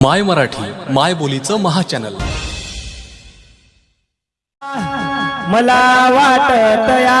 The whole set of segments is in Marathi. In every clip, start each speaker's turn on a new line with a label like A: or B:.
A: माय मराठी माय बोलीचं महाचॅनल.
B: मला वाटत या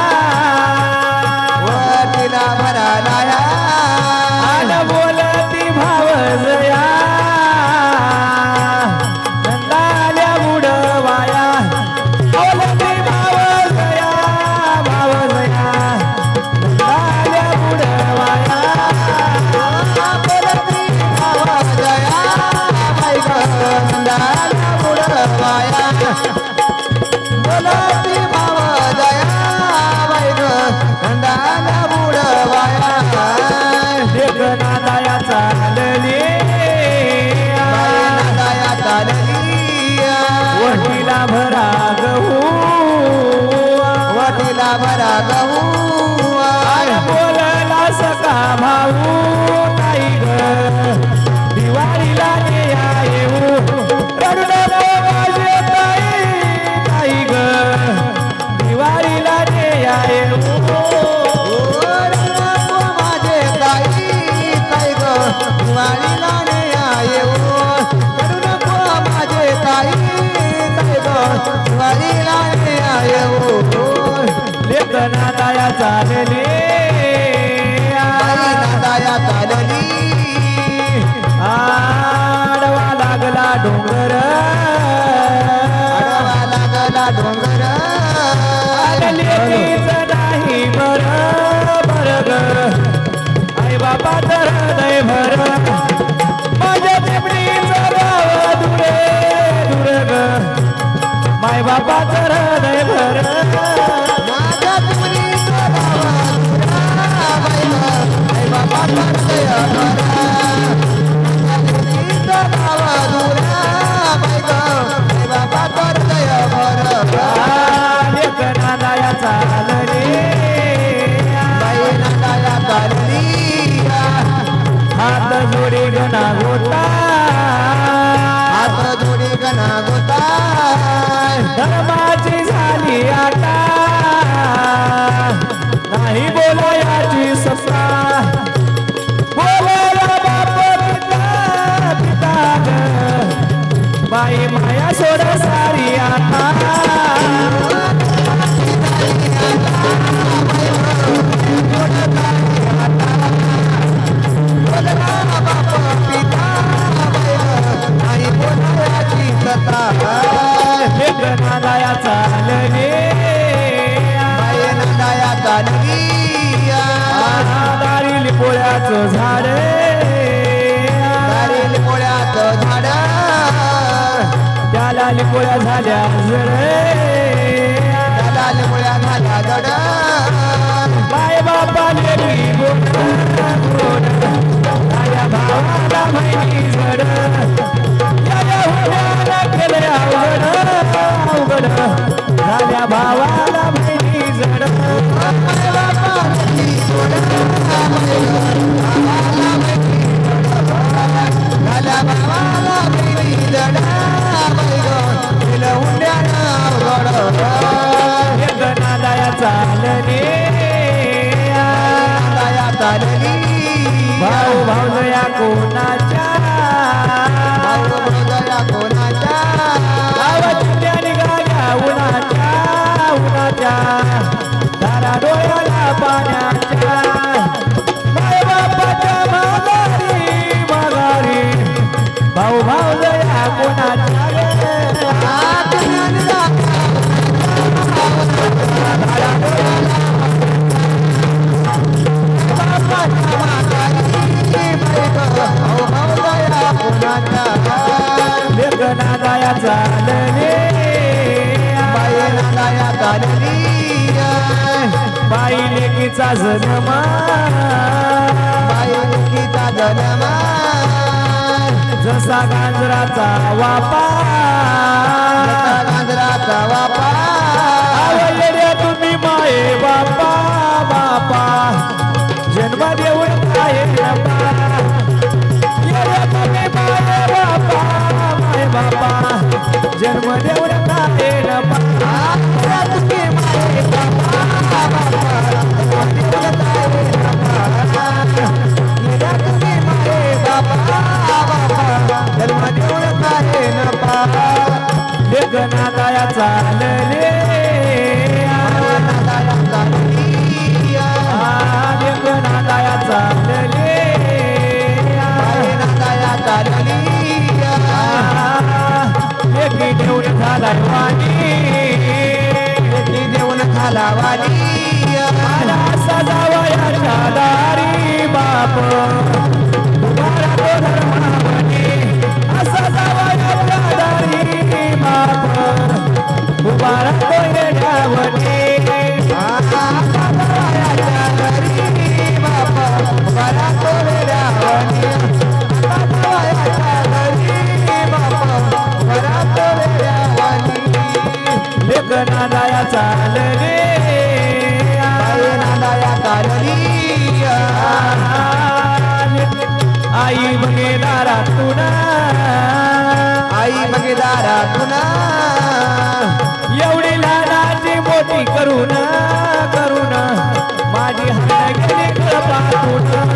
B: गनादाया चालली.
C: नादाया चालली.
B: वटीला भरा गहू
C: वटीला भरा गहू
B: चालली धर्माची झाली आता. नाही बोलायाची सत्ता. खाली पोळ्या झाल्या.
C: चालले दया कोणा
B: नादाया चालले
C: बाई नादाया चालली बाई
B: लेकीचा जन्मा
C: बाई
B: जसा गांजराचा वापा
C: गांजराचा वापा
B: जन्म देऊन काय जन्म देऊन काय
C: नपा
B: लेखना चालले. देऊन
C: खालावाली
B: मला सजावयाच्या दारी बाप. तो दारी बाप. उभारा तो आई मगे दारा तुना. आई मगे
C: दारा तुना.
B: एवढी लहानाची मोठी करून करून माझी हात गेली कळपातून
C: तुना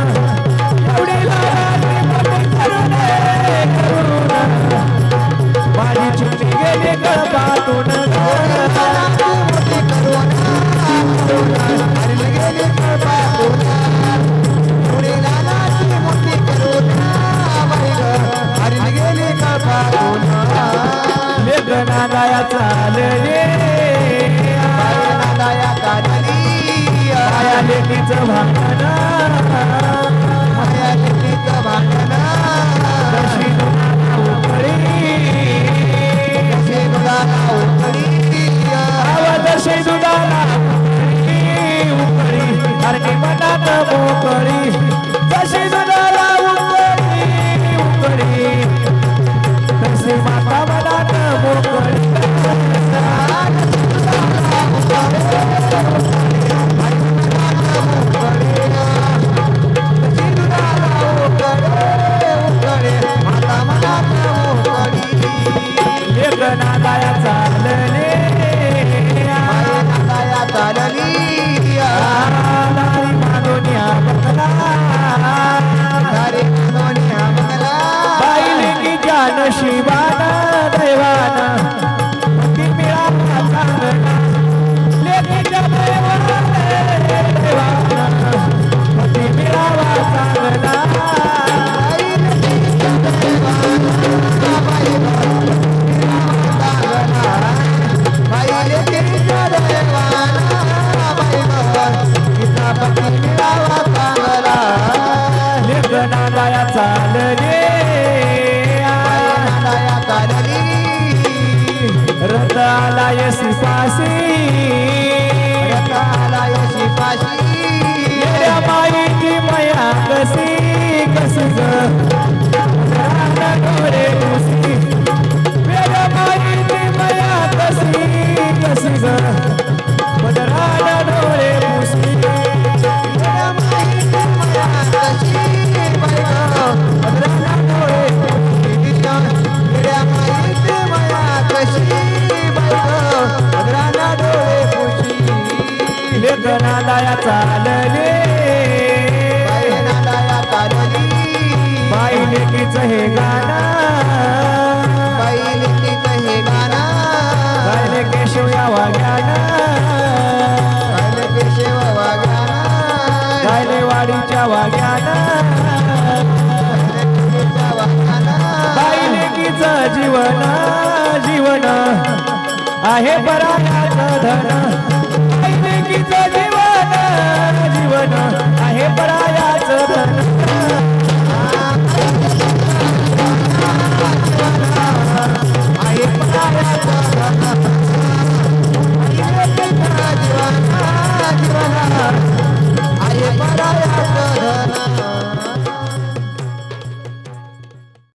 B: लेखना दया
C: दया काढली
B: माया लेकीचं भांडण
C: माया लेकीचं भांडण
B: कशी उकळी
C: कसे मुलाला उकळी
B: आवाजशी दुधाला उकळी अरे मनात मोकळी जशी दुधाला उकळी उकळी. तशी माता जीवन जीवना आहे परायाचं धना. जीवना लेकीचं